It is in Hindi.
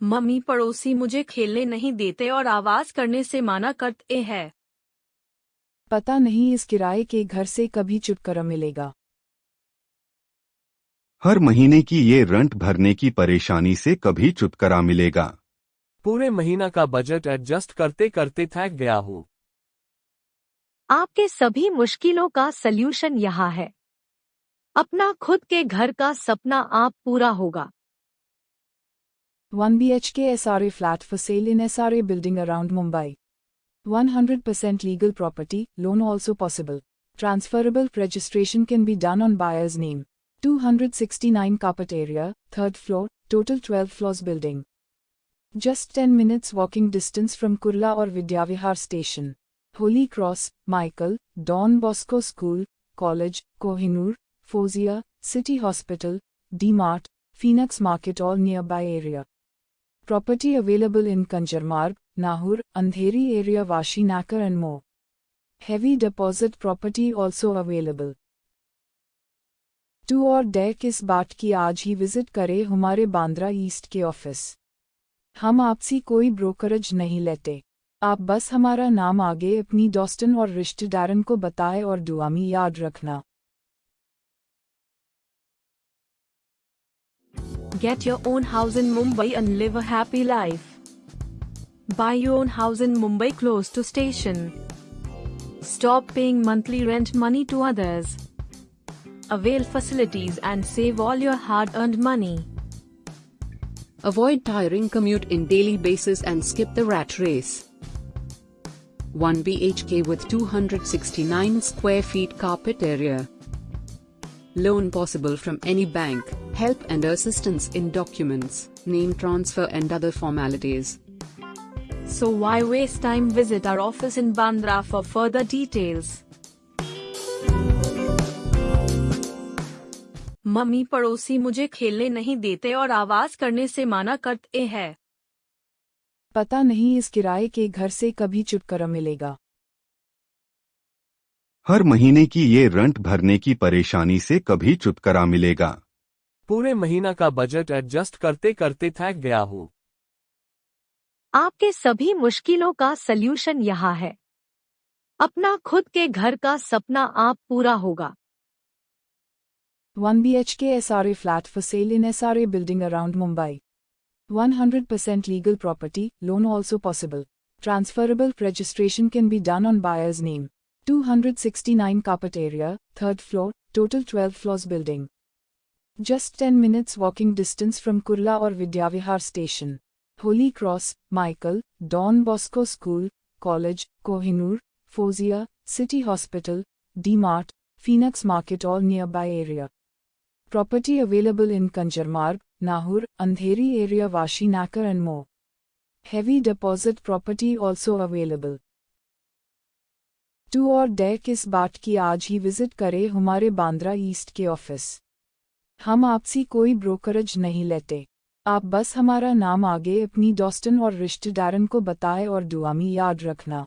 मम्मी पड़ोसी मुझे खेलने नहीं देते और आवाज़ करने से माना करते हैं। पता नहीं इस किराए के घर से कभी छुटकारा मिलेगा। हर महीने की ये रंट भरने की परेशानी से कभी छुटकारा मिलेगा। पूरे महीना का बजट एडजस्ट करते करते थक गया हूँ। आपके सभी मुश्किलों का सल्यूशन यहाँ है। अपना खुद के घर का सपना आप पूरा होगा। One B H 1 BHK SRA flat for sale in SRA building around Mumbai. 100% legal property, loan also possible. Transferable registration can be done on buyer's name. 269 carpet area, 3rd floor, total 12 floors building. Just 10 minutes walking distance from Kurla or Vidyavihar station. Holy Cross, Michael, Don Bosco School, College, Kohinoor, Fozia, City Hospital, D-Mart, Phoenix Market all nearby area. Property available in Kanjarmarg, Nahur, Andheri area Vashi Nakar and more. Heavy deposit property also available. टू और डेक इस बात की आज ही विज़िट करें हमारे बांद्रा ईस्ट के ऑफ़िस हम आपसी कोई ब्रोकरेज नहीं लेते आप बस हमारा नाम आगे अपनी डॉस्टन और रिश्तेदारन को बताएँ और दुआ में याद रखना Get your own house in Mumbai and live a happy life. Buy your own house in Mumbai close to station. Stop paying monthly rent money to others. Avail facilities and save all your hard-earned money. Avoid tiring commute in daily basis and skip the rat race. 1 BHK with 269 square feet carpet area. Loan possible from any bank, help and assistance in documents, name transfer and other formalities. So why waste time visit our office in Bandra for further details. Mummy पड़ोसी मुझे खेलने नहीं देते और आवाज़ करने से माना करते हैं पता नहीं इस किराए के घर से कभी छुटकारा मिलेगा हर महीने की ये रंट भरने की परेशानी से कभी छुटकारा मिलेगा पूरे महीना का बजट एडजस्ट करते करते थक गया हूँ। आपके सभी मुश्किलों का सलूशन यहाँ है। अपना खुद के घर का सपना आप पूरा होगा। One B H K S R A flat for sale in S R A building around Mumbai. One hundred percent legal property loan also possible transferable registration can be done on buyers name two hundred sixty nine carpet area third floor total twelve floors building Just 10 minutes walking distance from Kurla or Vidyavihar station. Holy Cross, Michael, Don Bosco School, College, Kohinoor, Fozia, City Hospital, D-Mart, Phoenix Market all nearby area. Property available in Kanjarmarg, Nahur, Andheri area Vashi Nakar and more. Heavy deposit property also available. टू और डेक इस बात की आज ही विजिट करें हमारे बांद्रा ईस्ट के ऑफिस हम आपसी कोई ब्रोकरेज नहीं लेते। आप बस हमारा नाम आगे अपनी डॉस्टन और रिश्तेदारन को बताएँ और दुआमी याद रखना।